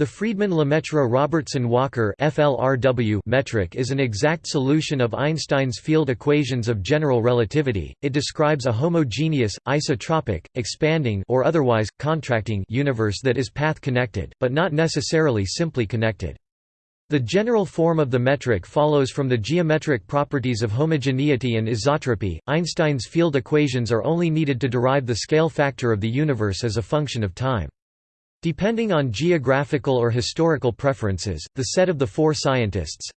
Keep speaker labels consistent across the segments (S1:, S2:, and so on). S1: The Friedmann-Lemaître Robertson Walker FLRW metric is an exact solution of Einstein's field equations of general relativity. It describes a homogeneous, isotropic, expanding or otherwise contracting universe that is path connected, but not necessarily simply connected. The general form of the metric follows from the geometric properties of homogeneity and isotropy. Einstein's field equations are only needed to derive the scale factor of the universe as a function of time. Depending on geographical or historical preferences, the set of the four scientists,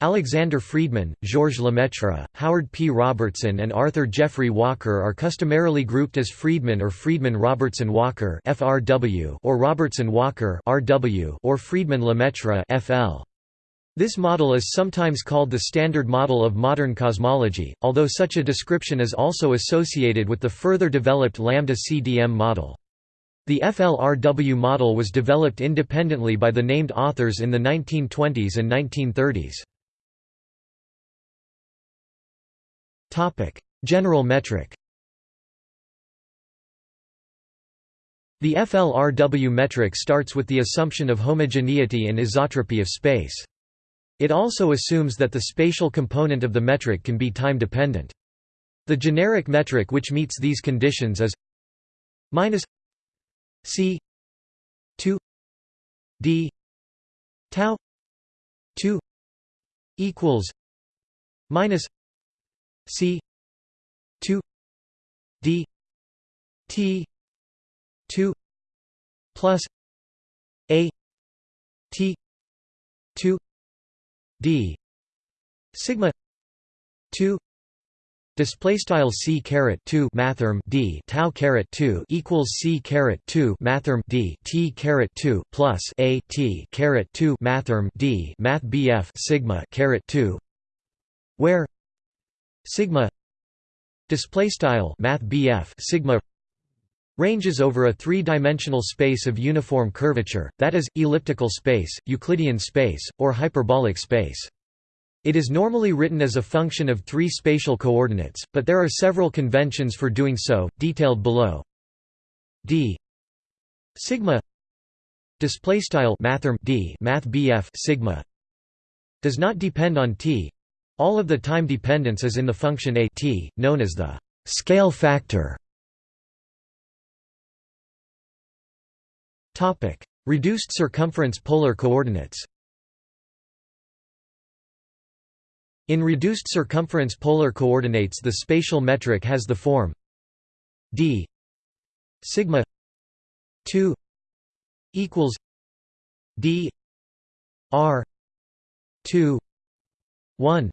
S1: Alexander Friedmann, Georges Lemaitre, Howard P. Robertson and Arthur Geoffrey Walker are customarily grouped as Friedmann or Friedmann-Robertson-Walker or Robertson-Walker or Friedmann-Lemaitre This model is sometimes called the standard model of modern cosmology, although such a description is also associated with the further developed lambda-CDM model. The FLRW model was developed independently by the named authors in the 1920s and 1930s. General metric The FLRW metric starts with the assumption of homogeneity and isotropy of space. It also assumes that the spatial component of the metric can be time-dependent. The generic metric which meets these conditions is minus C two
S2: D tau two equals minus C two D T two plus A T two D
S1: sigma two display style c caret 2 mathrm d tau caret 2 equals c caret 2 mathrm d t caret 2 plus a t caret 2 mathrm d math bf sigma caret 2 where sigma display style math bf sigma ranges over a three-dimensional space of uniform curvature, that is, elliptical space, Euclidean space, or hyperbolic space. It is normally written as a function of three spatial coordinates, but there are several conventions for doing so, detailed below. d sigma display style mathrm d mathbf sigma does not depend on t. All of the time dependence is in the function a t, known as the scale factor. Topic: Reduced circumference polar coordinates. In reduced circumference polar coordinates the spatial metric has the form d sigma 2 equals
S2: d r 2 1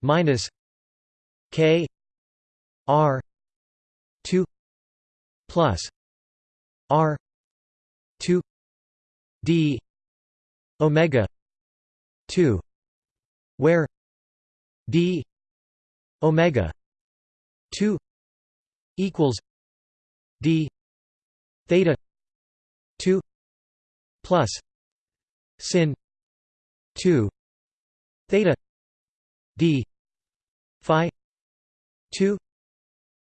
S2: minus k r 2 plus r 2 d omega 2 where d omega 2 equals d theta 2 plus sin 2 theta
S1: d phi 2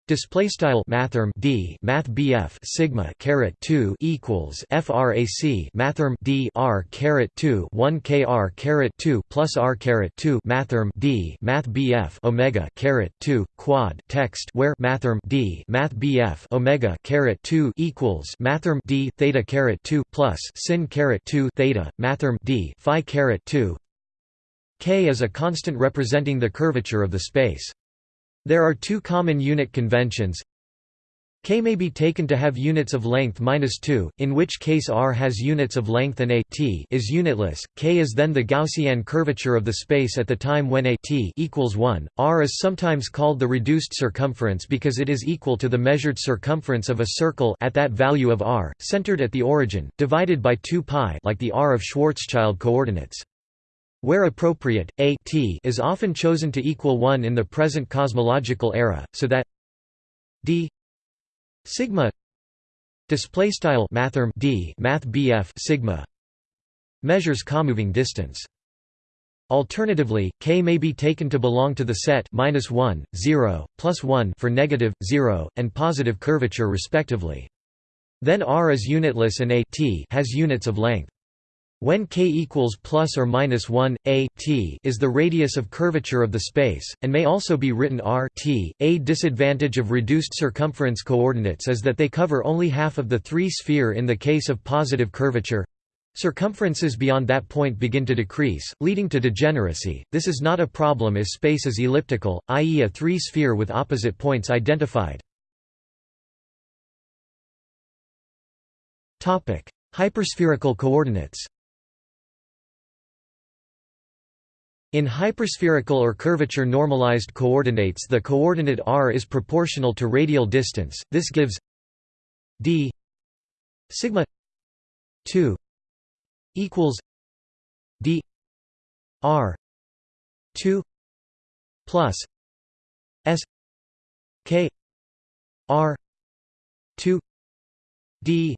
S1: Display style mathrm d math bf sigma caret 2 equals frac mathrm d r caret 2 1 kr caret 2 plus r caret 2 mathrm d math bf omega caret 2 quad text where mathrm d math bf omega caret 2 equals mathrm d theta caret 2 plus sin caret 2 theta mathrm d phi caret 2 k is a constant representing the curvature of the space. There are two common unit conventions. K may be taken to have units of length minus 2, in which case R has units of length and A t is unitless. K is then the Gaussian curvature of the space at the time when A t equals 1. R is sometimes called the reduced circumference because it is equal to the measured circumference of a circle at that value of R, centered at the origin, divided by 2 pi, like the R of Schwarzschild coordinates. Where appropriate, a t is often chosen to equal 1 in the present cosmological era, so that d sigma display style mathrm d math bf sigma measures comoving distance. Alternatively, k may be taken to belong to the set minus 1, 0, plus 1 for negative, 0, and positive curvature respectively. Then R is unitless and a t has units of length. When k equals plus or minus 1, a t is the radius of curvature of the space, and may also be written r t. A disadvantage of reduced circumference coordinates is that they cover only half of the three-sphere in the case of positive curvature. Circumferences beyond that point begin to decrease, leading to degeneracy. This is not a problem if space is elliptical, i.e. a three-sphere with opposite points identified.
S2: Hyperspherical
S1: coordinates In hyperspherical or curvature normalized coordinates the coordinate r is proportional to radial distance, this gives d sigma
S2: 2 equals d r 2 plus s k r 2 d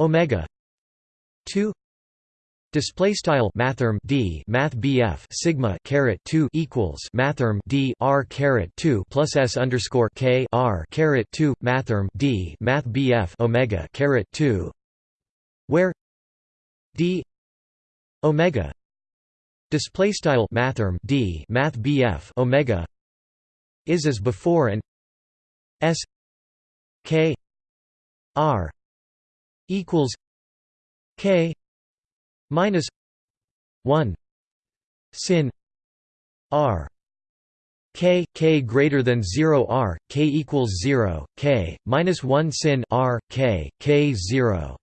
S2: omega
S1: 2 Display style mathrm d math bf sigma caret two equals mathrm d r caret two plus s underscore k r caret two mathrm d math bf omega caret two, where d omega display style
S2: mathrm d math bf omega is as before and s k r equals
S1: k minus 1 sin r k k greater than 0 r k equals 0 k minus 1 sin r k k 0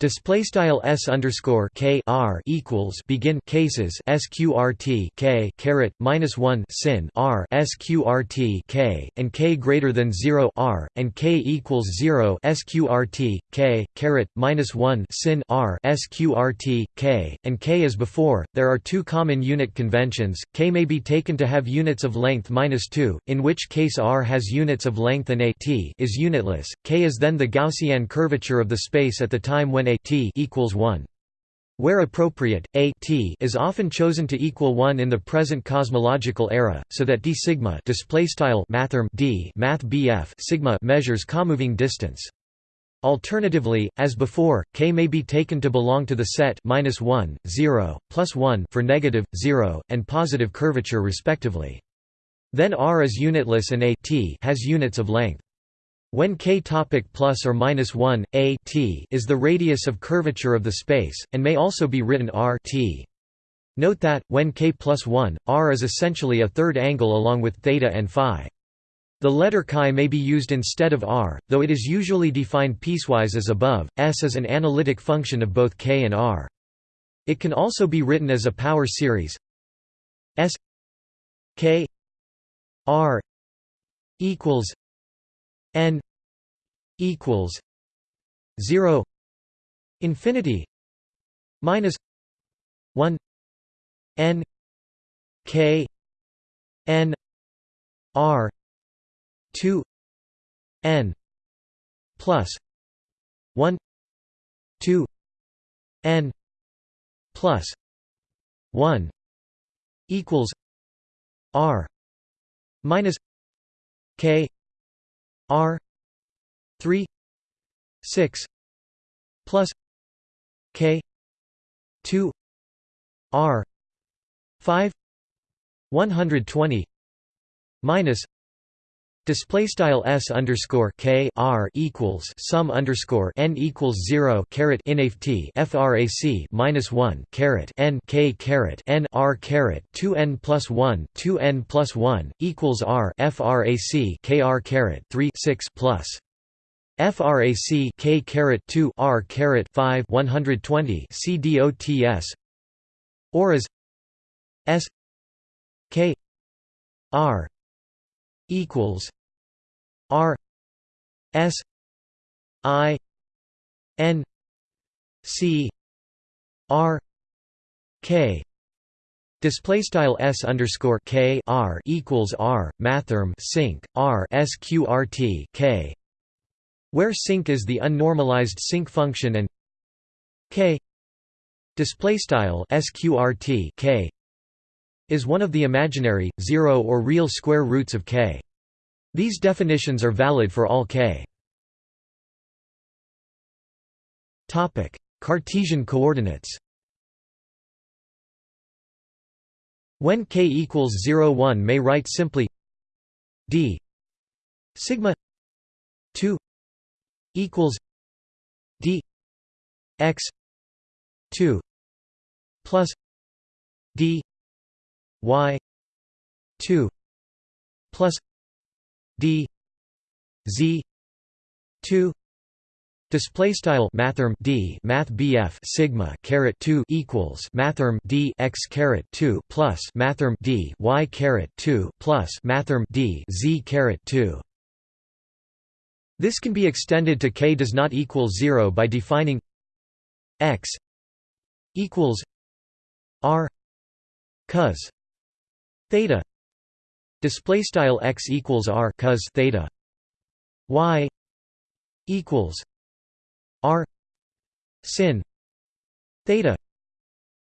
S1: Display style s underscore k r equals begin cases sqrt k caret minus one sin r sqrt k and k greater than zero r and k equals zero sqrt k caret minus one sin r sqrt k and k as before. There are two common unit conventions. K may be taken to have units of length minus two, in which case r has units of length and a t is unitless. K is then the Gaussian curvature of the space at the time when a t equals 1. Where appropriate, a t is often chosen to equal 1 in the present cosmological era, so that d sigma mathrm d math sigma measures comoving distance. Alternatively, as before, k may be taken to belong to the set minus 1, 0, plus 1 for negative, 0, and positive curvature respectively. Then R is unitless and a t has units of length. When k topic plus or minus 1 a t is the radius of curvature of the space, and may also be written r t. Note that when k plus 1, r is essentially a third angle along with theta and phi. The letter chi may be used instead of r, though it is usually defined piecewise as above. S is an analytic function of both k and r. It can also be written as a power series
S2: S k r equals n equals 0 infinity minus 1 n k n r 2 n plus 1 2 n plus 1 equals r minus k R three six plus K two R five
S1: one hundred twenty minus Display style s underscore k r equals sum underscore n equals zero caret inft frac minus one caret n k caret n r caret two n plus one two n plus one equals r frac k r caret three six plus frac k caret two r caret five one hundred twenty c dots or as s
S2: k r equals R S I N
S1: C R K Display style S underscore K R equals R Mathem sinc R SQRT K where sinc is the unnormalized sinc function and K display style SQRT K is one of the imaginary zero or real square roots of K these definitions are valid for all k. Topic:
S2: Cartesian coordinates. When
S1: k equals 0 1 may write simply d sigma 2 equals d x
S2: 2 plus d y 2 plus d
S1: z 2 display style mathrm d math sigma caret 2 equals mathrm d x caret 2 plus mathrm d y caret 2 plus mathrm d z caret 2 this can be extended to k does not equal 0 by defining x equals r cos theta display style x equals r cos theta y equals r sin
S2: theta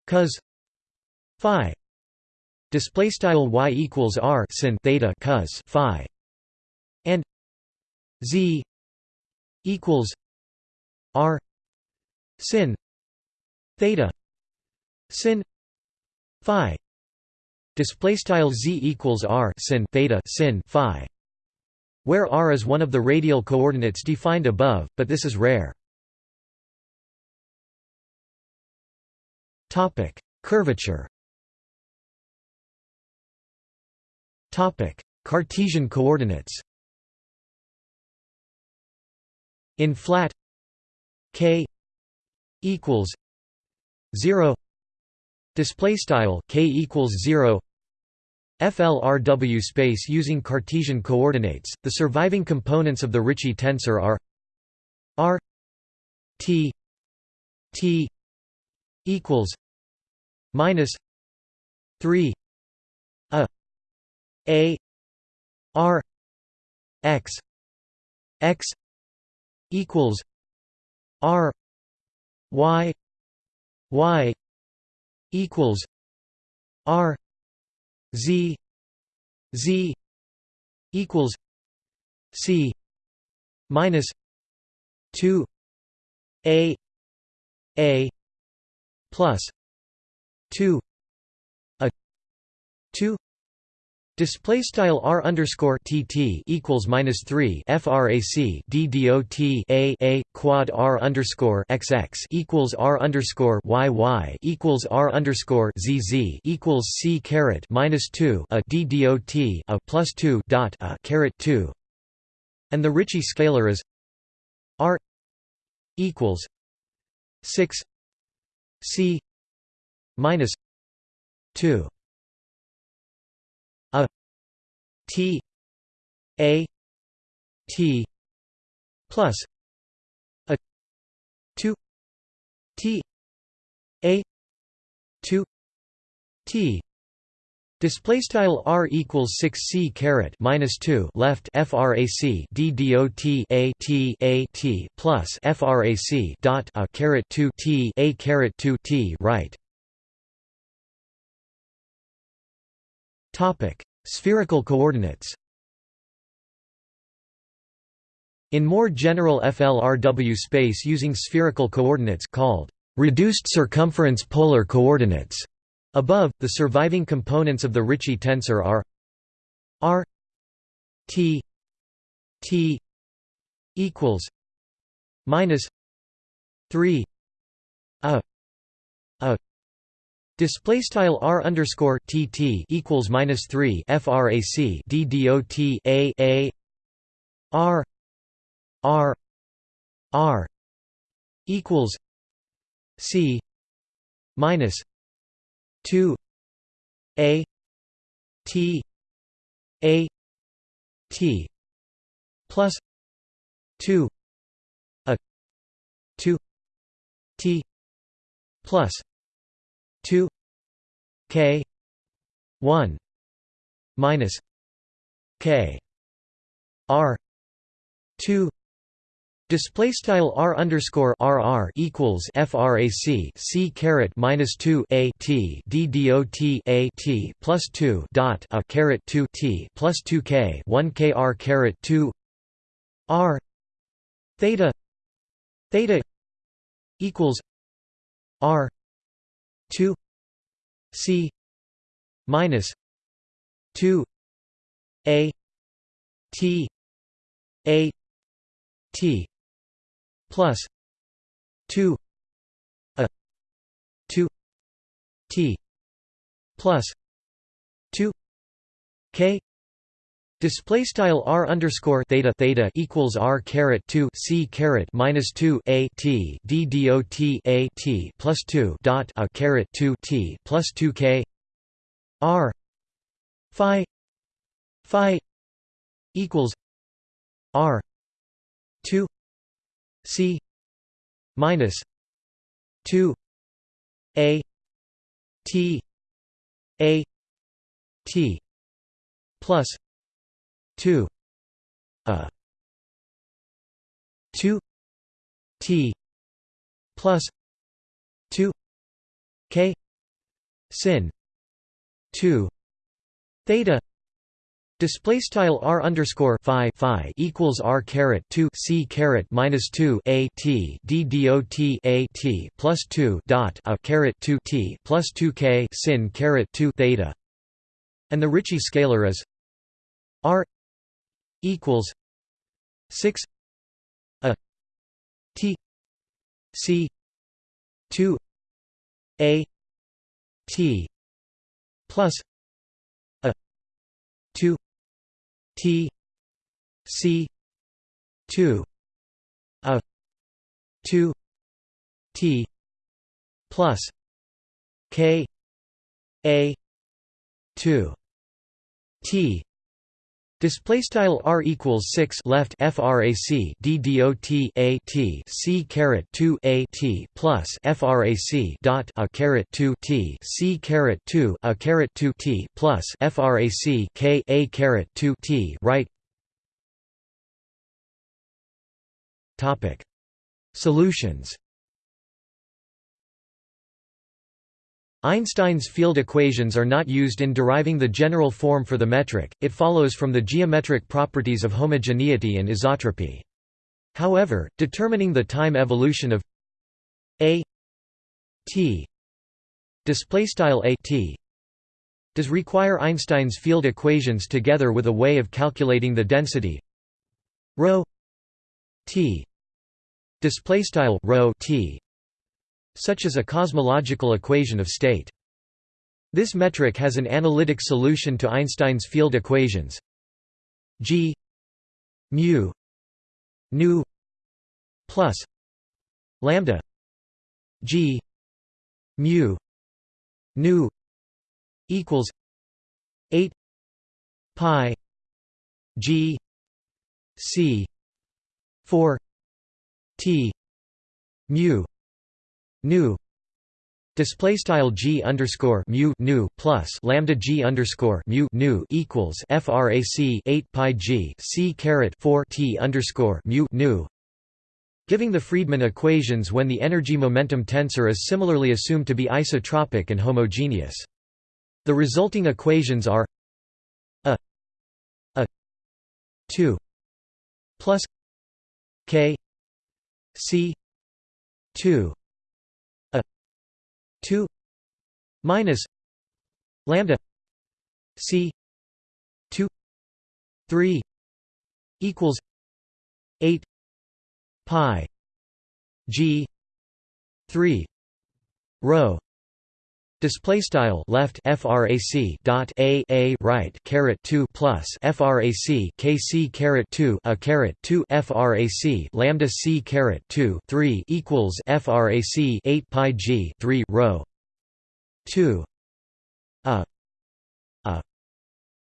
S2: cos phi
S1: display style y equals r sin theta cos phi and z equals r sin theta sin phi display style z equals r sin theta sin phi where r is one of the radial coordinates defined above but this is rare
S2: topic curvature topic cartesian coordinates in flat k
S1: equals 0 display style k equals 0 FLRW space using Cartesian coordinates. The surviving components of the Ricci tensor are R T
S2: T equals minus three a a r x x equals r y y equals r z z equals c minus 2 a
S1: a plus 2 a 2 Display style r underscore tt equals minus three frac d dot a a quad r underscore xx equals r underscore yy equals r underscore zz equals c caret minus two a d dot a plus two dot a caret two, and the Ricci scalar is r equals six
S2: c minus two T A T plus a two
S1: T A two T Display style r equals six c caret minus two left frac d d o t a t a t plus frac dot a caret two t a caret two t right. Topic Spherical coordinates In more general FLRW space using spherical coordinates called reduced circumference polar coordinates above, the surviving components of the Ricci tensor are r t t
S2: equals minus 3
S1: a Display style r underscore tt equals minus three frac d dot a a r r r equals
S2: c minus two a t a t plus two a two t plus 2 k 1 minus k r
S1: 2 Display style r underscore rr equals frac c caret minus two a t d dot a t plus two dot a caret two t plus two k one k r caret two r theta theta equals
S2: r 2 c minus 2 a t a t plus 2 a 2 t plus
S1: 2 k Display style r underscore theta theta equals r caret two c caret minus two a t d dot a t plus two dot a caret two t plus two k r phi phi equals r
S2: two c minus two a t a t plus 2 a 2 t plus
S1: 2 k sin 2 theta Display style r underscore phi phi equals r caret two c caret minus two a t d d o t a t plus plus two dot a caret two t plus two k sin caret two theta, and the Ricci scalar is r equals
S2: six a t c two a t plus a two t c two a two t plus k a two
S1: t Display style r equals six left frac d dot a t c caret two a t plus frac dot a caret two t c caret two a caret two t plus frac k a caret two t right.
S2: Topic solutions.
S1: Einstein's field equations are not used in deriving the general form for the metric, it follows from the geometric properties of homogeneity and isotropy. However, determining the time evolution of a t does require Einstein's field equations together with a way of calculating the density ρ t display style rho t such as a cosmological equation of state. This metric has an analytic solution to Einstein's field equations g mu
S2: nu plus lambda g mu nu equals 8 pi g c
S1: 4 t mu nu display style g underscore mu nu plus lambda g underscore mu nu equals frac 8 pi g c caret 4 t underscore mu nu giving the Friedmann equations when the energy momentum tensor is similarly assumed to be isotropic and homogeneous the resulting equations are a a 2 plus
S2: k c 2 2 minus lambda c 2 3 equals 8 pi g 3
S1: rho Display style left frac dot a a right caret two plus frac kc caret two a caret two frac lambda c caret two three equals frac eight pi g three rho two a a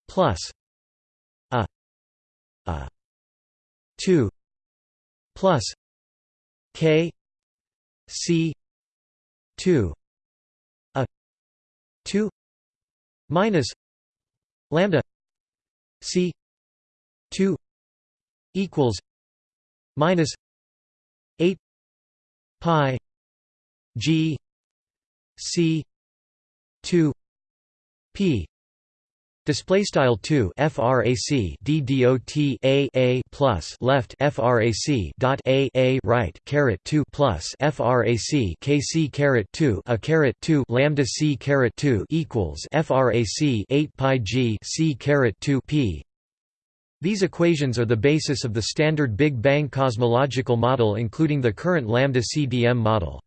S2: plus a a two plus k c two 2 minus lambda c 2 equals minus 8 pi
S1: g c 2 p Display style two frac d d o t a a plus left frac dot a a right caret two plus frac kc caret two a caret two lambda c caret two equals frac eight pi g c caret two p. These equations are the basis of the standard Big Bang cosmological model, including the current lambda CDM model.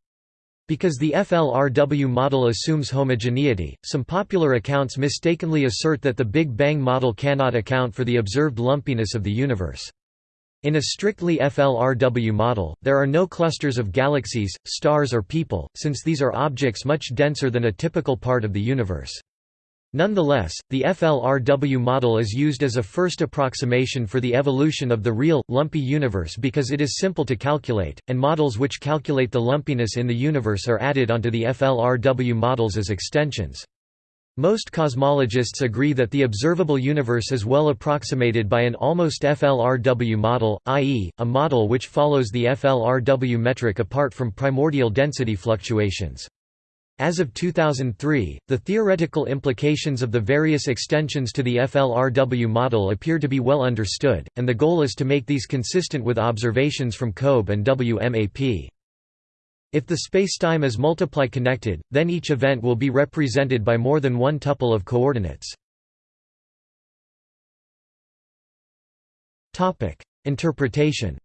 S1: Because the FLRW model assumes homogeneity, some popular accounts mistakenly assert that the Big Bang model cannot account for the observed lumpiness of the universe. In a strictly FLRW model, there are no clusters of galaxies, stars or people, since these are objects much denser than a typical part of the universe. Nonetheless, the FLRW model is used as a first approximation for the evolution of the real, lumpy universe because it is simple to calculate, and models which calculate the lumpiness in the universe are added onto the FLRW models as extensions. Most cosmologists agree that the observable universe is well approximated by an almost FLRW model, i.e., a model which follows the FLRW metric apart from primordial density fluctuations. As of 2003, the theoretical implications of the various extensions to the FLRW model appear to be well understood, and the goal is to make these consistent with observations from COBE and WMAP. If the spacetime is multiply-connected, then each event will be represented by more than one tuple of coordinates. Interpretation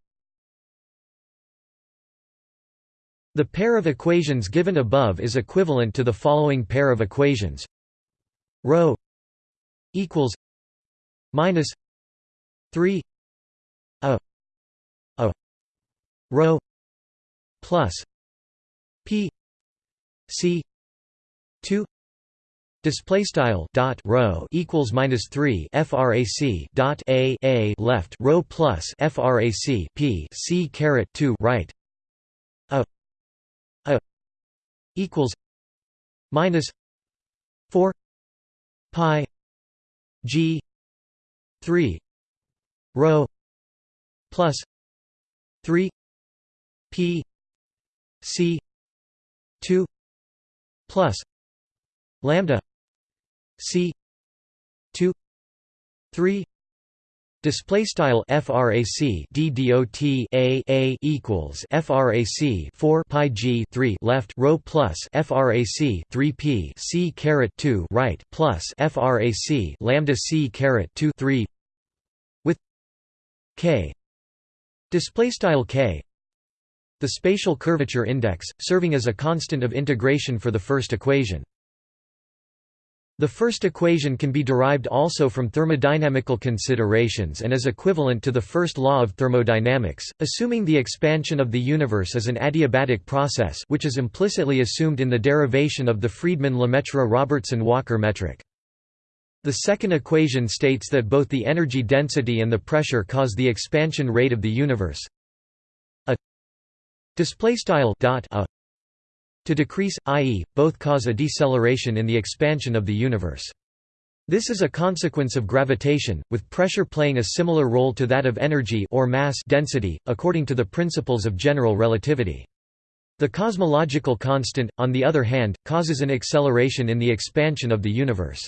S1: The pair of equations given above is equivalent to the following pair of equations: ρ
S2: equals minus 3 a a rho plus p
S1: c 2 Display style dot rho equals minus three frac dot a a left rho plus frac p c caret two right
S2: equals minus 4 pi g 3 rho plus 3 p c 2 plus lambda c
S1: 2 3 Display style frac d dot a a equals frac 4 pi g 3 left rho plus frac 3 p c caret 2 right plus frac lambda c caret 2 3 with k display style k the spatial curvature index serving as a constant of integration for the first equation. The first equation can be derived also from thermodynamical considerations and is equivalent to the first law of thermodynamics, assuming the expansion of the universe is an adiabatic process which is implicitly assumed in the derivation of the Friedmann-Lemaître-Robertson-Walker metric. The second equation states that both the energy density and the pressure cause the expansion rate of the universe. A a to decrease, i.e., both cause a deceleration in the expansion of the universe. This is a consequence of gravitation, with pressure playing a similar role to that of energy or mass density, according to the principles of general relativity. The cosmological constant, on the other hand, causes an acceleration in the expansion of the universe.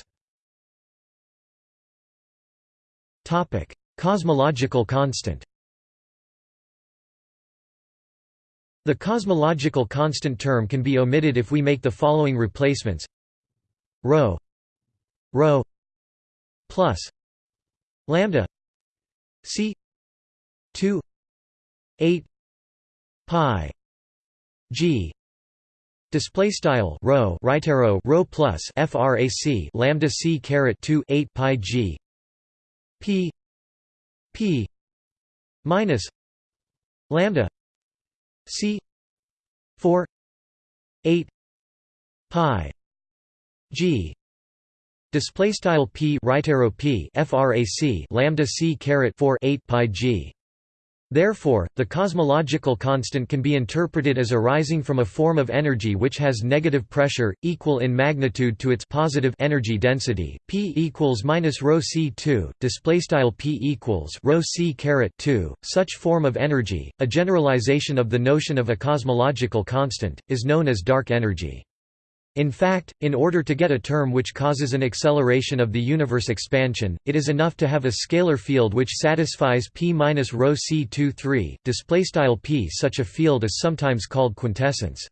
S1: Cosmological constant The cosmological constant term can be omitted if we make the following replacements rho rho plus lambda c 2 8 pi g display style rho right arrow rho plus frac lambda c caret 2 8 pi g p p minus
S2: lambda C four
S1: eight pi G display style P right arrow P frac lambda C caret 4 8 pi G Therefore, the cosmological constant can be interpreted as arising from a form of energy which has negative pressure, equal in magnitude to its positive energy density, p equals minus rho c 2, style p equals rho c 2. Such form of energy, a generalization of the notion of a cosmological constant, is known as dark energy. In fact, in order to get a term which causes an acceleration of the universe expansion, it is enough to have a scalar field which satisfies p minus rho c 2 3. displaystyle p. Such a field is sometimes called quintessence.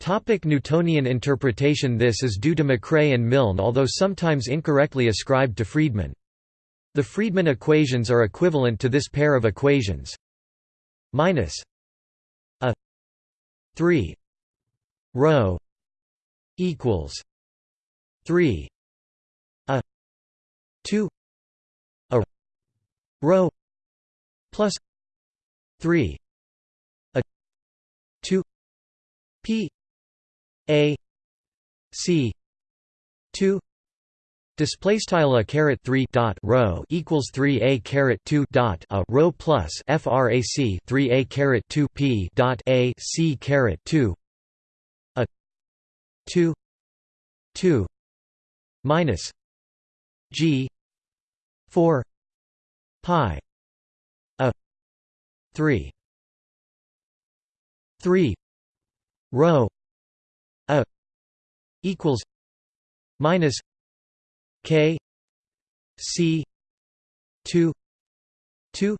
S1: Topic Newtonian interpretation This is due to McCrea and Milne although sometimes incorrectly ascribed to Friedmann. The Friedmann equations are equivalent to this pair of equations minus a 3
S2: rho equals 3 a 2 a rho plus 3 a 2 p
S1: a c 2 display style a caret 3 dot rho equals 3 a caret 2 dot a rho plus frac 3 a caret 2 p dot a c caret 2
S2: 2 2 minus g 4 pi a 3 3 rho a equals minus k
S1: c 2 2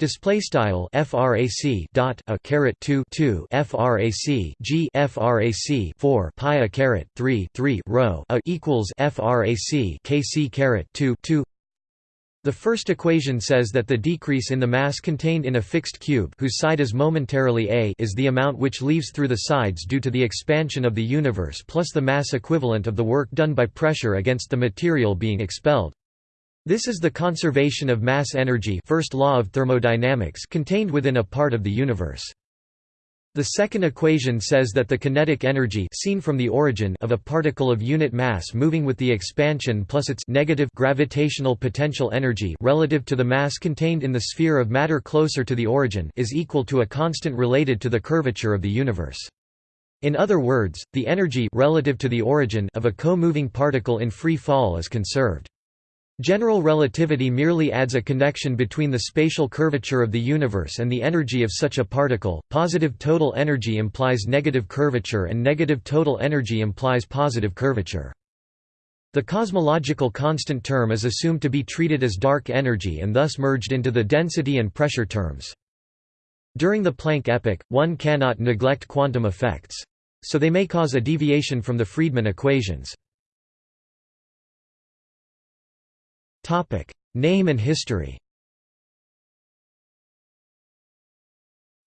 S1: Display style frac dot a caret two two frac g frac four pi a caret three three rho a equals frac kc caret two two. The first equation says that the decrease in the mass contained in a fixed cube whose side is momentarily a is the amount which leaves through the sides due to the expansion of the universe plus the mass equivalent of the work done by pressure against the material being expelled. This is the conservation of mass energy first law of thermodynamics contained within a part of the universe. The second equation says that the kinetic energy seen from the origin of a particle of unit mass moving with the expansion plus its negative gravitational potential energy relative to the mass contained in the sphere of matter closer to the origin is equal to a constant related to the curvature of the universe. In other words, the energy relative to the origin of a co-moving particle in free fall is conserved. General relativity merely adds a connection between the spatial curvature of the universe and the energy of such a particle. Positive total energy implies negative curvature, and negative total energy implies positive curvature. The cosmological constant term is assumed to be treated as dark energy and thus merged into the density and pressure terms. During the Planck epoch, one cannot neglect quantum effects. So they may cause a deviation from the Friedmann equations.
S2: Topic: Name and history.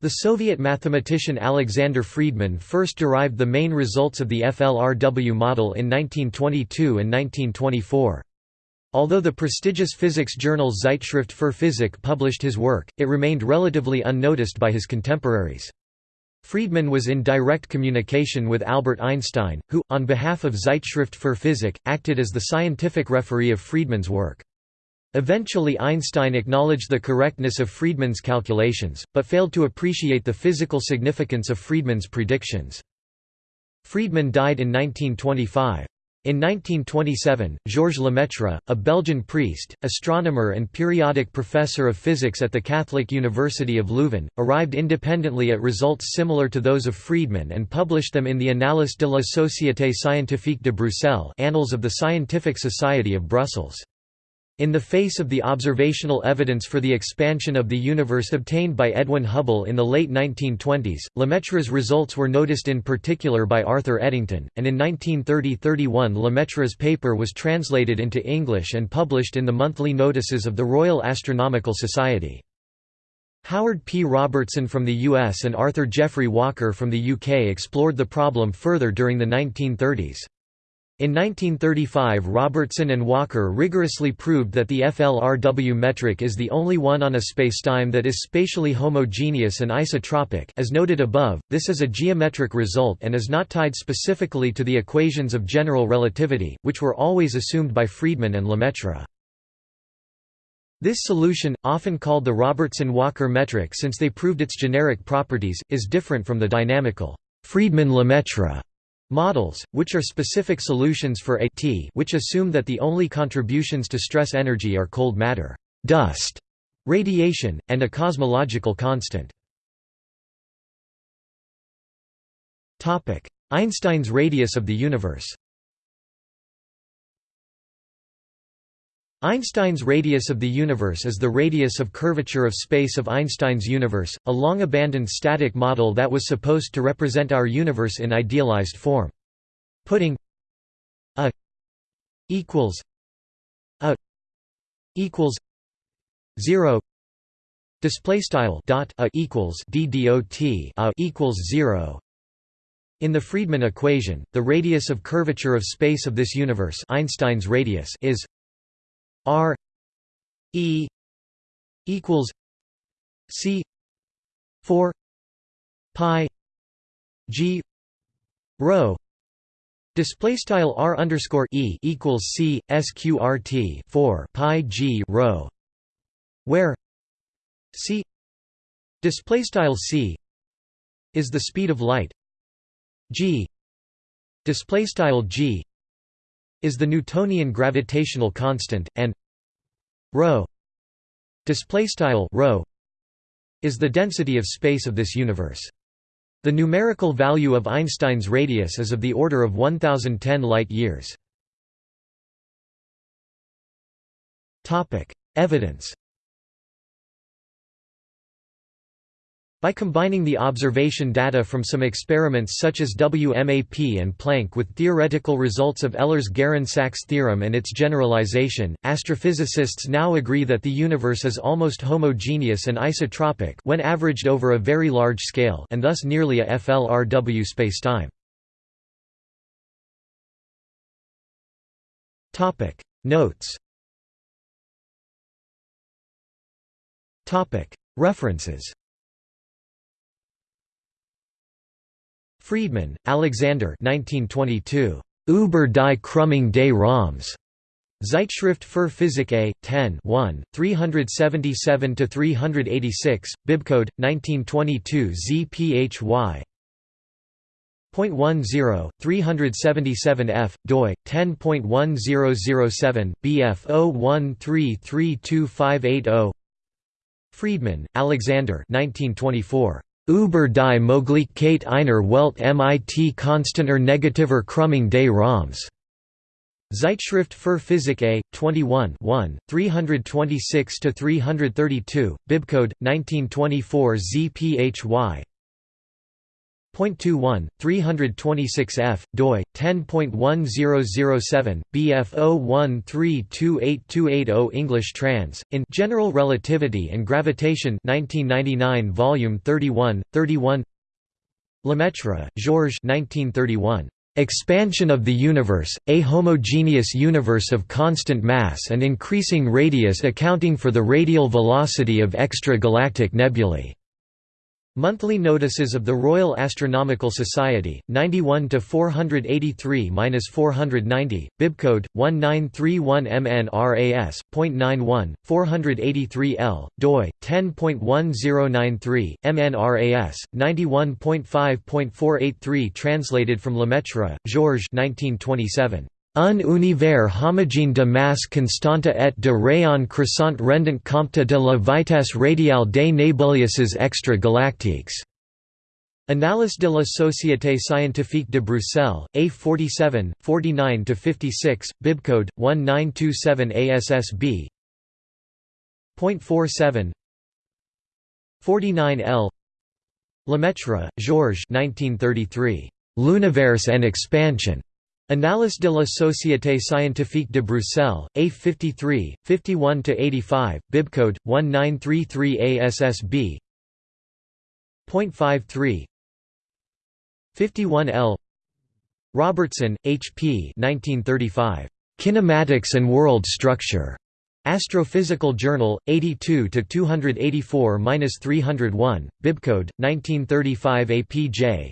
S1: The Soviet mathematician Alexander Friedmann first derived the main results of the FLRW model in 1922 and 1924. Although the prestigious physics journal Zeitschrift für Physik published his work, it remained relatively unnoticed by his contemporaries. Friedmann was in direct communication with Albert Einstein, who, on behalf of Zeitschrift für Physik, acted as the scientific referee of Friedmann's work. Eventually Einstein acknowledged the correctness of Friedmann's calculations, but failed to appreciate the physical significance of Friedmann's predictions. Friedmann died in 1925. In 1927, Georges Lemaitre, a Belgian priest, astronomer and periodic professor of physics at the Catholic University of Leuven, arrived independently at results similar to those of Friedmann and published them in the Annales de la Société Scientifique de Bruxelles Annals of the Scientific Society of Brussels. In the face of the observational evidence for the expansion of the universe obtained by Edwin Hubble in the late 1920s, Lemaitre's results were noticed in particular by Arthur Eddington, and in 1930–31 Lemaitre's paper was translated into English and published in the monthly notices of the Royal Astronomical Society. Howard P. Robertson from the US and Arthur Geoffrey Walker from the UK explored the problem further during the 1930s. In 1935 Robertson and Walker rigorously proved that the FLRW metric is the only one on a spacetime that is spatially homogeneous and isotropic as noted above, this is a geometric result and is not tied specifically to the equations of general relativity, which were always assumed by Friedmann and Lemaitre. This solution, often called the Robertson-Walker metric since they proved its generic properties, is different from the dynamical Friedmann-Lemaitre Models, which are specific solutions for a t which assume that the only contributions to stress energy are cold matter, dust, radiation, and a cosmological constant. Einstein's radius of the universe Einstein's radius of the universe is the radius of curvature of space of Einstein's universe, a long-abandoned static model that was supposed to represent our universe in idealized form. Putting a equals a equals zero display style dot a equals d dot a equals zero in the Friedmann equation, the radius of curvature of space of this universe Einstein's radius is R E equals C four pi G rho Display style R underscore E equals C SQRT four pi G rho where C display style C is the speed of light G display style G is the Newtonian gravitational constant and rho display style rho is the density of space of this universe. The numerical value of Einstein's radius is of the order of 1010 light-years. Evidence By combining the observation data from some experiments such as WMAP and Planck with theoretical results of Ehlers-Geren-Sachs theorem and its generalization, astrophysicists now agree that the universe is almost homogeneous and isotropic when averaged over a very large scale and thus nearly a FLRW spacetime. Notes
S2: References
S1: Friedmann, Alexander 1922. Über die Krümmung des Raums. Zeitschrift für Physik A, 10 1, 377–386, to Bibcode, 1922 ZPHY. 10 377 f doi 10.1007 bf 01332580 Friedmann, Alexander 1924 über die Möglichkeit einer Welt mit konstanter negativer Krümmung des Raums. Zeitschrift für Physik A, 21 326–332, Bibcode, 1924 ZPHY 0.21, 326F, doi, 10.1007, BF01328280 English trans, in General Relativity and Gravitation 1999 Volume 31, 31 Lemaitre, Georges 1931. Expansion of the universe, a homogeneous universe of constant mass and increasing radius accounting for the radial velocity of extragalactic nebulae. Monthly notices of the Royal Astronomical Society, 91 to 483-490, bibcode 1931MNRAS.91, 483L, doi 10.1093, MNRAS 91.5.483 translated from Lemaitre, Georges 1927. Un univers homogène de masse constante et de rayon croissant rendant compte de la vitesse radiale des nébuleuses extra-galactiques. Analyse de la Société scientifique de Bruxelles, A47, 49-56, bibcode 1927ASSB. 47 49L Lemaitre, Georges 1933. L'univers and expansion. Annales de la Société Scientifique de Bruxelles, A53, 51–85, bibcode, 1933ASSB. 53 51L Robertson, H.P. 1935. Kinematics and World Structure. Astrophysical Journal, 82 284 301, bibcode, 1935 APJ.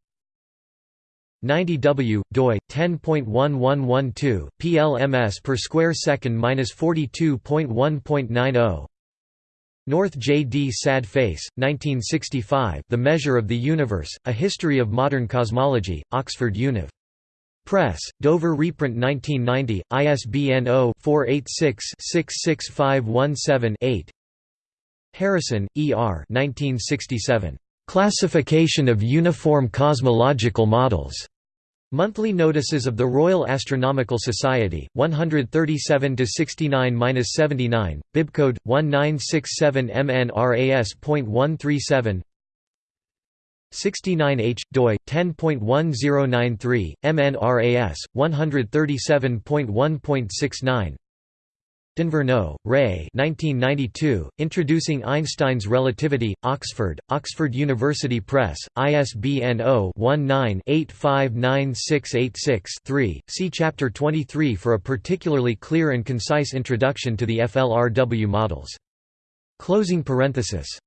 S1: 90 W, doi, 10.1112, PLMS per square second minus 42.1.90 North J. D. Sad Face, 1965 The Measure of the Universe, A History of Modern Cosmology, Oxford Univ. Press, Dover reprint 1990, ISBN 0-486-66517-8 Harrison, E. R. 1967. Classification of Uniform Cosmological Models. Monthly notices of the Royal Astronomical Society, 137-69-79, bibcode, 1967MNRAS.137 69H, doi, 10.1093, MNRAS, 137.1.69 D'Inverno, Ray 1992, Introducing Einstein's Relativity, Oxford, Oxford University Press, ISBN 0-19-859686-3, see Chapter 23 for a particularly clear and concise introduction to the FLRW models. Closing parenthesis